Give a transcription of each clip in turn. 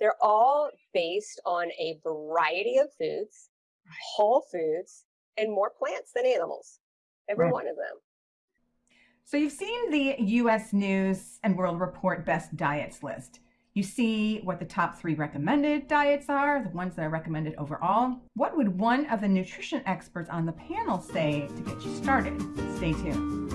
They're all based on a variety of foods, whole foods, and more plants than animals. Every Right. one of them. So you've seen the US News and World Report best diets list. You see what the top three recommended diets are, the ones that are recommended overall. What would one of the nutrition experts on the panel say to get you started? Stay tuned.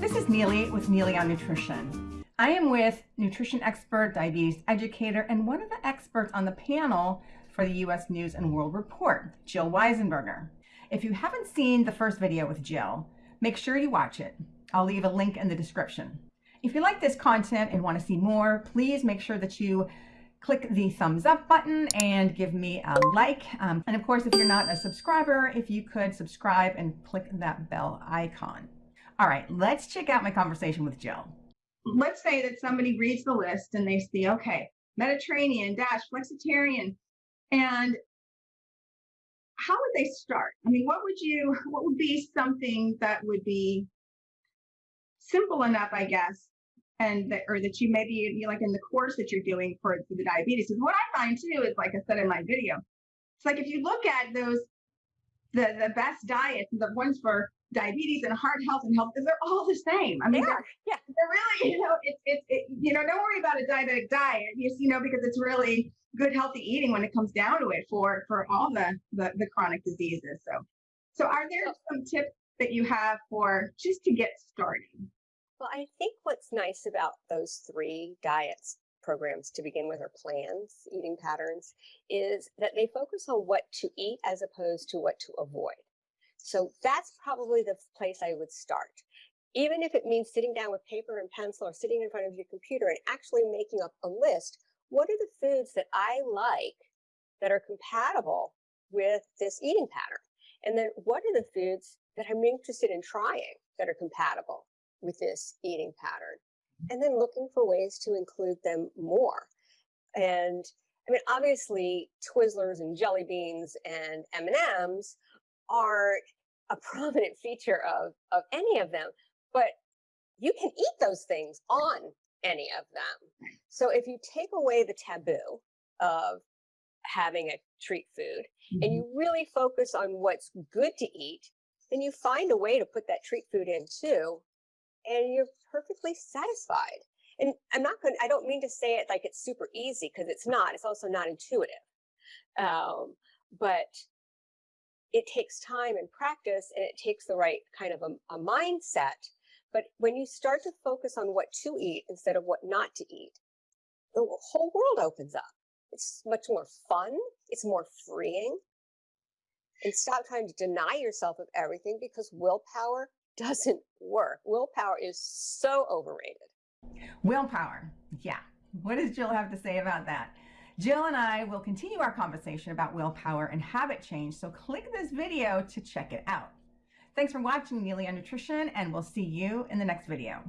This is Neely with Neely on Nutrition. I am with nutrition expert, diabetes educator, and one of the experts on the panel for the US News and World Report, Jill Weisenberger. If you haven't seen the first video with Jill, make sure you watch it. I'll leave a link in the description. If you like this content and want to see more, please make sure that you click the thumbs up button and give me a like. Um, and of course, if you're not a subscriber, if you could subscribe and click that bell icon. All right, let's check out my conversation with Jill. Let's say that somebody reads the list and they see, okay, Mediterranean, dash, flexitarian, and how would they start? I mean, what would you, what would be something that would be simple enough, I guess, and that, or that you maybe, you like in the course that you're doing for, for the diabetes. What I find too is, like I said in my video, it's like if you look at those, the the best diets, the ones for diabetes and heart health and health, they're all the same. I mean, they're- Yeah. Really, you know, it's it's it, you know, don't worry about a diabetic diet, you, you know, because it's really good healthy eating when it comes down to it for for all the the, the chronic diseases. So, so are there some tips that you have for just to get started? Well, I think what's nice about those three diets programs to begin with, or plans, eating patterns, is that they focus on what to eat as opposed to what to avoid. So that's probably the place I would start. Even if it means sitting down with paper and pencil or sitting in front of your computer and actually making up a list, what are the foods that I like that are compatible with this eating pattern? And then what are the foods that I'm interested in trying that are compatible with this eating pattern? Mm-hmm. And then looking for ways to include them more. And I mean, obviously, Twizzlers and jelly beans and M&Ms are a prominent feature of, of any of them, but you can eat those things on any of them. So if you take away the taboo of having a treat food and you really focus on what's good to eat, then you find a way to put that treat food in too, and you're perfectly satisfied. And I'm not going to, I don't mean to say it like it's super easy because it's not. It's also not intuitive. Um, but it takes time and practice and it takes the right kind of a, a mindset. But when you start to focus on what to eat instead of what not to eat, the whole world opens up. It's much more fun. It's more freeing. And stop trying to deny yourself of everything because willpower doesn't work. Willpower is so overrated. Willpower. Yeah. What does Jill have to say about that? Jill and I will continue our conversation about willpower and habit change, so click this video to check it out. Thanks for watching Neely on Nutrition, and we'll see you in the next video.